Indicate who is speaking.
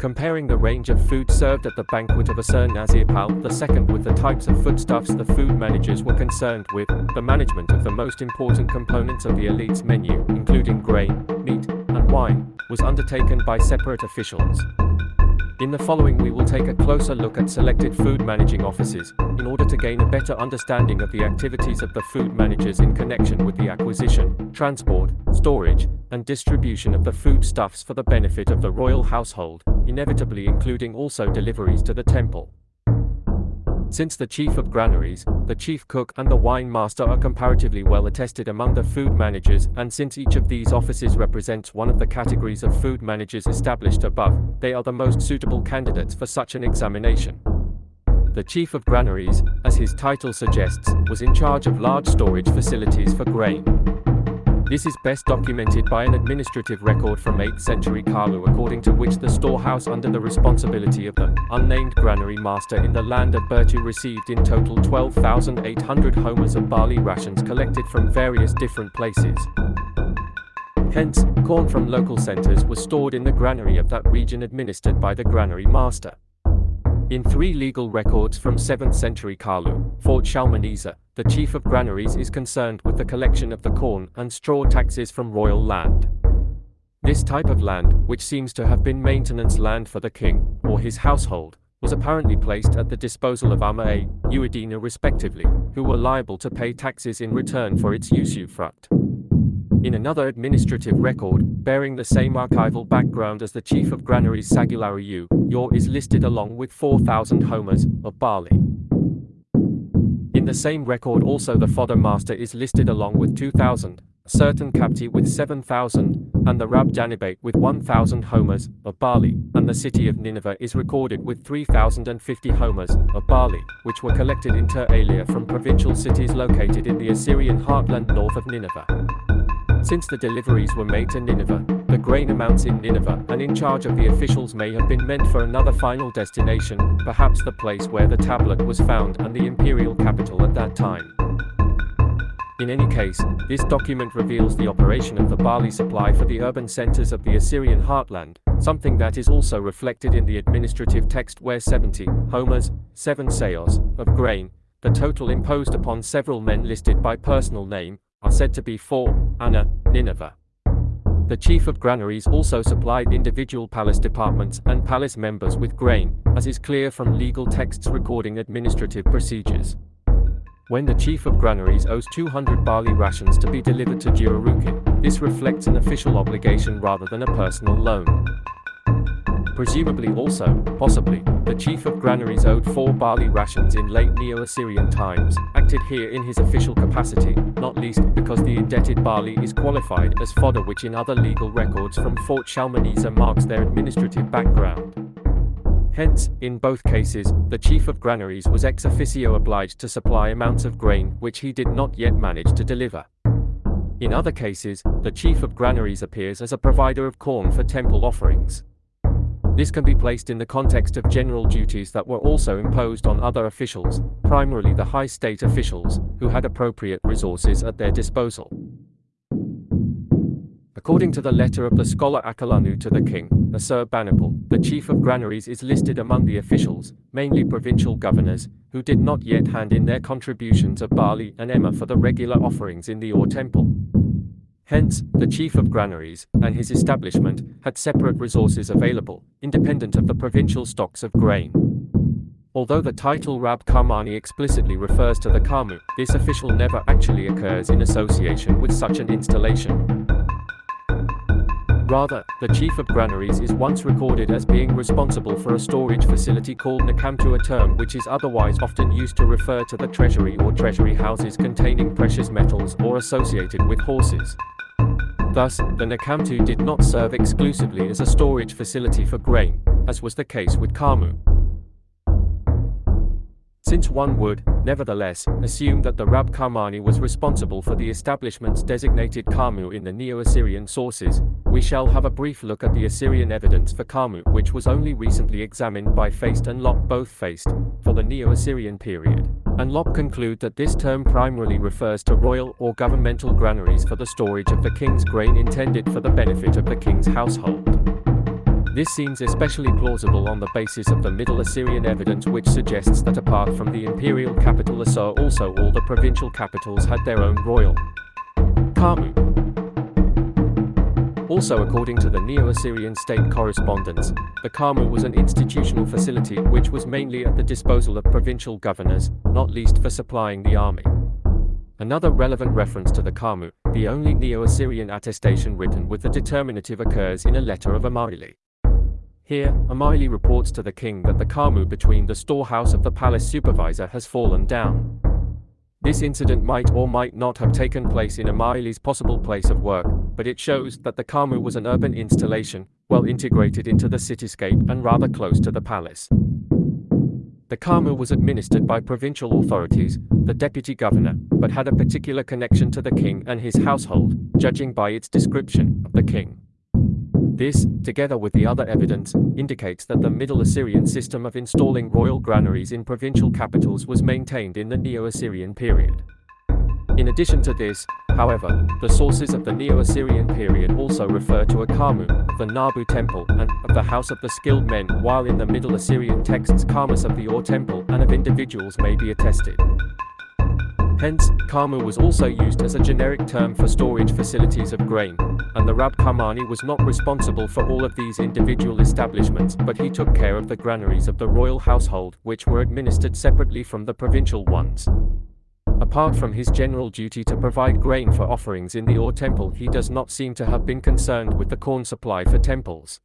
Speaker 1: comparing the range of food served at the banquet of Ashurnasirpal II with the types of foodstuffs the food managers were concerned with, the management of the most important components of the elite's menu, including grain, meat, and wine, was undertaken by separate officials. In the following we will take a closer look at selected food managing offices, in order to gain a better understanding of the activities of the food managers in connection with the acquisition, transport, storage, and distribution of the foodstuffs for the benefit of the royal household, inevitably including also deliveries to the temple. Since the chief of granaries, the chief cook and the wine master are comparatively well attested among the food managers and since each of these offices represents one of the categories of food managers established above, they are the most suitable candidates for such an examination. The chief of granaries, as his title suggests, was in charge of large storage facilities for grain. This is best documented by an administrative record from 8th century Kalhu according to which the storehouse under the responsibility of the unnamed granary master in the land of Bertu received in total 12,800 homers of barley rations collected from various different places. Hence, corn from local centers was stored in the granary of that region administered by the granary master. In three legal records from 7th century Kalhu, Fort Shalmaneser, the chief of granaries is concerned with the collection of the corn and straw taxes from royal land. This type of land, which seems to have been maintenance land for the king, or his household, was apparently placed at the disposal of Ama Uadina respectively, who were liable to pay taxes in return for its usufruct. In another administrative record, bearing the same archival background as the chief of granaries Sagularu Yor is listed along with 4,000 homers of barley. In the same record also the fodder master is listed along with 2,000, certain Kapti with 7,000, and the Rab Janibate with 1,000 homers of barley, and the city of Nineveh is recorded with 3,050 homers of barley, which were collected inter alia from provincial cities located in the Assyrian heartland north of Nineveh. Since the deliveries were made to Nineveh, the grain amounts in Nineveh and in charge of the officials may have been meant for another final destination, perhaps the place where the tablet was found and the imperial capital at that time. In any case, this document reveals the operation of the barley supply for the urban centers of the Assyrian heartland, something that is also reflected in the administrative text where 70 homers, 7 seahs, of grain, the total imposed upon several men listed by personal name, are said to be for Anna, Nineveh. The chief of granaries also supplied individual palace departments and palace members with grain, as is clear from legal texts recording administrative procedures. When the chief of granaries owes 200 barley rations to be delivered to Jurukin, this reflects an official obligation rather than a personal loan. Presumably also, possibly, the chief of granaries owed four barley rations in late Neo-Assyrian times, acted here in his official capacity, not least because the indebted barley is qualified as fodder which in other legal records from Fort Shalmaneser marks their administrative background. Hence, in both cases, the chief of granaries was ex officio obliged to supply amounts of grain which he did not yet manage to deliver. In other cases, the chief of granaries appears as a provider of corn for temple offerings. This can be placed in the context of general duties that were also imposed on other officials, primarily the high state officials, who had appropriate resources at their disposal. According to the letter of the scholar Akkullanu to the king, Ashurbanipal, the chief of granaries is listed among the officials, mainly provincial governors, who did not yet hand in their contributions of barley and emmer for the regular offerings in the Or temple. Hence, the chief of granaries and his establishment had separate resources available, independent of the provincial stocks of grain. Although the title Rab Karmani explicitly refers to the Kamu, this official never actually occurs in association with such an installation. Rather, the chief of granaries is once recorded as being responsible for a storage facility called Nakamtu a term which is otherwise often used to refer to the treasury or treasury houses containing precious metals or associated with horses. Thus, the Nakamtu did not serve exclusively as a storage facility for grain, as was the case with Kamu. Since one would, nevertheless, assume that the Rab Karmani was responsible for the establishment's designated Kamu in the Neo-Assyrian sources, we shall have a brief look at the Assyrian evidence for Kamu which was only recently examined by Feist and Lopp both Feist, for the Neo-Assyrian period, and Lopp conclude that this term primarily refers to royal or governmental granaries for the storage of the king's grain intended for the benefit of the king's household. This seems especially plausible on the basis of the Middle Assyrian evidence which suggests that apart from the imperial capital Assur also all the provincial capitals had their own royal Kamu. Also according to the Neo-Assyrian state correspondence, the Kamu was an institutional facility which was mainly at the disposal of provincial governors, not least for supplying the army. Another relevant reference to the Kamu, the only Neo-Assyrian attestation written with the determinative occurs in a letter of Amari. Here, Amari reports to the king that the Kamu between the storehouse of the palace supervisor has fallen down. This incident might or might not have taken place in Amari's possible place of work, but it shows that the Kamu was an urban installation, well integrated into the cityscape and rather close to the palace. The Kamu was administered by provincial authorities, the deputy governor, but had a particular connection to the king and his household, judging by its description of the king. This, together with the other evidence, indicates that the Middle Assyrian system of installing royal granaries in provincial capitals was maintained in the Neo-Assyrian period. In addition to this, however, the sources of the Neo-Assyrian period also refer to a Kamu, the Nabu temple, and of the house of the skilled men, while in the Middle Assyrian texts Kamus of the Ur temple and of individuals may be attested. Hence, Kamu was also used as a generic term for storage facilities of grain, and the Rab Karmani was not responsible for all of these individual establishments, but he took care of the granaries of the royal household, which were administered separately from the provincial ones. Apart from his general duty to provide grain for offerings in the Or temple he does not seem to have been concerned with the corn supply for temples.